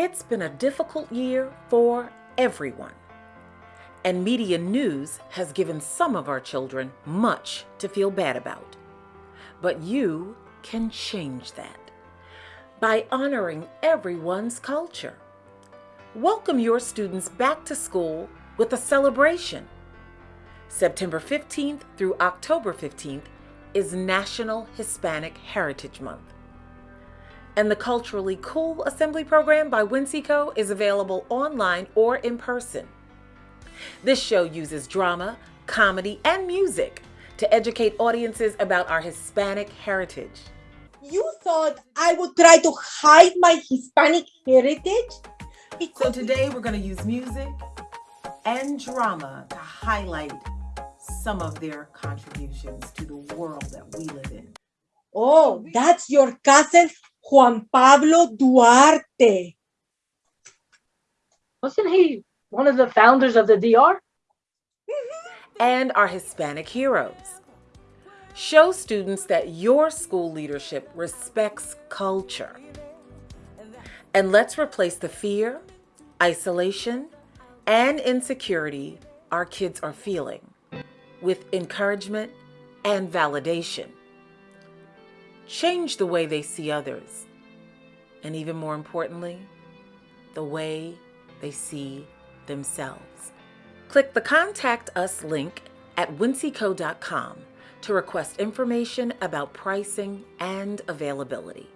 It's been a difficult year for everyone. And media news has given some of our children much to feel bad about. But you can change that by honoring everyone's culture. Welcome your students back to school with a celebration. September 15th through October 15th is National Hispanic Heritage Month. And the Culturally Cool Assembly Program by Winseco is available online or in person. This show uses drama, comedy, and music to educate audiences about our Hispanic heritage. You thought I would try to hide my Hispanic heritage? So today we're going to use music and drama to highlight some of their contributions to the world that we live in. Oh, that's your cousin Juan Pablo Duarte. Wasn't he one of the founders of the DR? Mm-hmm. And our Hispanic heroes. Show students that your school leadership respects culture. And let's replace the fear, isolation, and insecurity our kids are feeling with encouragement and validation. Change the way they see others, and even more importantly, the way they see themselves. Click the Contact Us link at winseco.com to request information about pricing and availability.